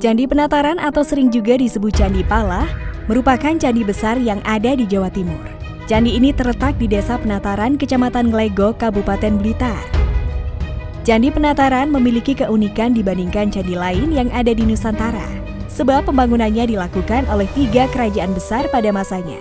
Candi Penataran atau sering juga disebut Candi Pala merupakan candi besar yang ada di Jawa Timur. Candi ini terletak di Desa Penataran, Kecamatan Glego, Kabupaten Blitar. Candi Penataran memiliki keunikan dibandingkan candi lain yang ada di Nusantara, sebab pembangunannya dilakukan oleh tiga kerajaan besar pada masanya.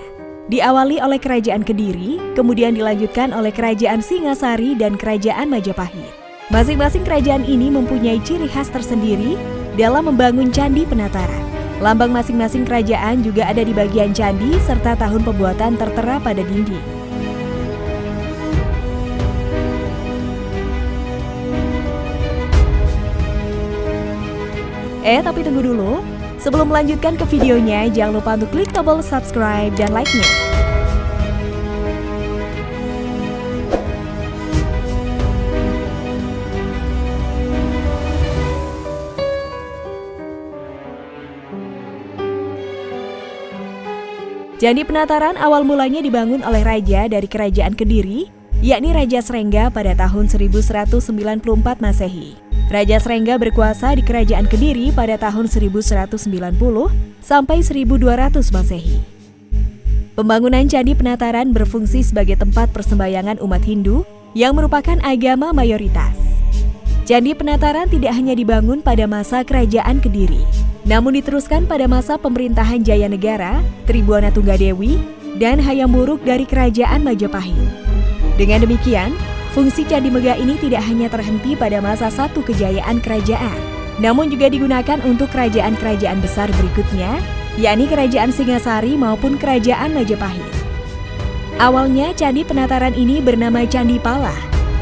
Diawali oleh Kerajaan Kediri, kemudian dilanjutkan oleh Kerajaan Singasari dan Kerajaan Majapahit. Masing-masing kerajaan ini mempunyai ciri khas tersendiri dalam membangun candi penataran. Lambang masing-masing kerajaan juga ada di bagian candi serta tahun pembuatan tertera pada dinding. Eh, tapi tunggu dulu. Sebelum melanjutkan ke videonya, jangan lupa untuk klik tombol subscribe dan like-nya. Candi Penataran awal mulanya dibangun oleh raja dari Kerajaan Kediri, yakni Raja Srengga pada tahun 1194 Masehi. Raja Srengga berkuasa di Kerajaan Kediri pada tahun 1190 sampai 1200 Masehi. Pembangunan Candi Penataran berfungsi sebagai tempat persembahyangan umat Hindu yang merupakan agama mayoritas. Candi Penataran tidak hanya dibangun pada masa Kerajaan Kediri, namun diteruskan pada masa pemerintahan Jaya Negara, Tribuana Tunggadewi, dan Hayam Buruk dari Kerajaan Majapahit. Dengan demikian, fungsi Candi Megah ini tidak hanya terhenti pada masa satu kejayaan kerajaan, namun juga digunakan untuk kerajaan-kerajaan besar berikutnya, yakni Kerajaan Singasari maupun Kerajaan Majapahit. Awalnya Candi Penataran ini bernama Candi Pala.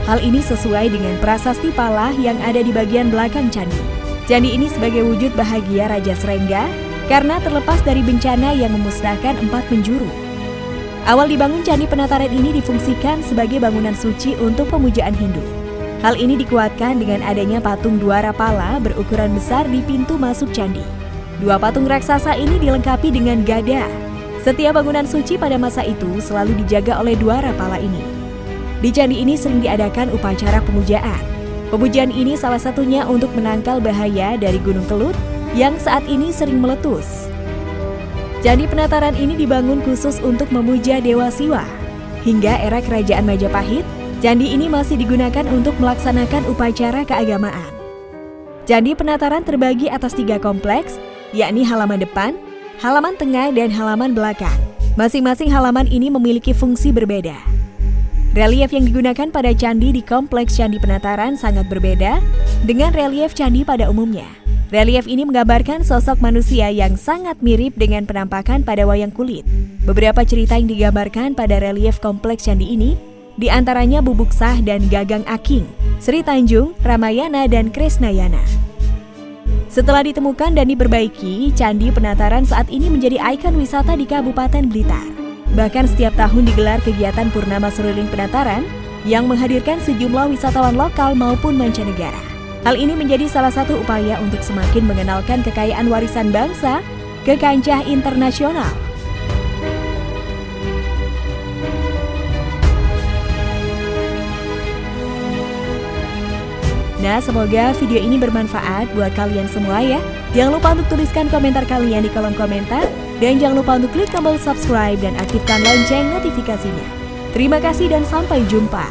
Hal ini sesuai dengan prasasti Pala yang ada di bagian belakang candi. Candi ini sebagai wujud bahagia Raja Srengga karena terlepas dari bencana yang memusnahkan empat penjuru. Awal dibangun Candi Penataran ini difungsikan sebagai bangunan suci untuk pemujaan Hindu. Hal ini dikuatkan dengan adanya patung dua rapala berukuran besar di pintu masuk candi. Dua patung raksasa ini dilengkapi dengan gada. Setiap bangunan suci pada masa itu selalu dijaga oleh dua rapala ini. Di candi ini sering diadakan upacara pemujaan. Pemujaan ini salah satunya untuk menangkal bahaya dari Gunung Kelut yang saat ini sering meletus. Candi Penataran ini dibangun khusus untuk memuja Dewa Siwa. Hingga era Kerajaan Majapahit, candi ini masih digunakan untuk melaksanakan upacara keagamaan. Candi Penataran terbagi atas tiga kompleks, yakni halaman depan, halaman tengah, dan halaman belakang. Masing-masing halaman ini memiliki fungsi berbeda. Relief yang digunakan pada candi di kompleks Candi Penataran sangat berbeda dengan relief candi pada umumnya. Relief ini menggambarkan sosok manusia yang sangat mirip dengan penampakan pada wayang kulit. Beberapa cerita yang digambarkan pada relief kompleks candi ini di antaranya Bubuk Sah dan Gagang Aking, Sri Tanjung, Ramayana, dan Krisnayana. Setelah ditemukan dan diperbaiki, Candi Penataran saat ini menjadi ikon wisata di Kabupaten Blitar. Bahkan setiap tahun digelar kegiatan Purnama Seruling Penataran yang menghadirkan sejumlah wisatawan lokal maupun mancanegara. Hal ini menjadi salah satu upaya untuk semakin mengenalkan kekayaan warisan bangsa ke kancah internasional. Nah, semoga video ini bermanfaat buat kalian semua ya. Jangan lupa untuk tuliskan komentar kalian di kolom komentar dan jangan lupa untuk klik tombol subscribe dan aktifkan lonceng notifikasinya. Terima kasih dan sampai jumpa.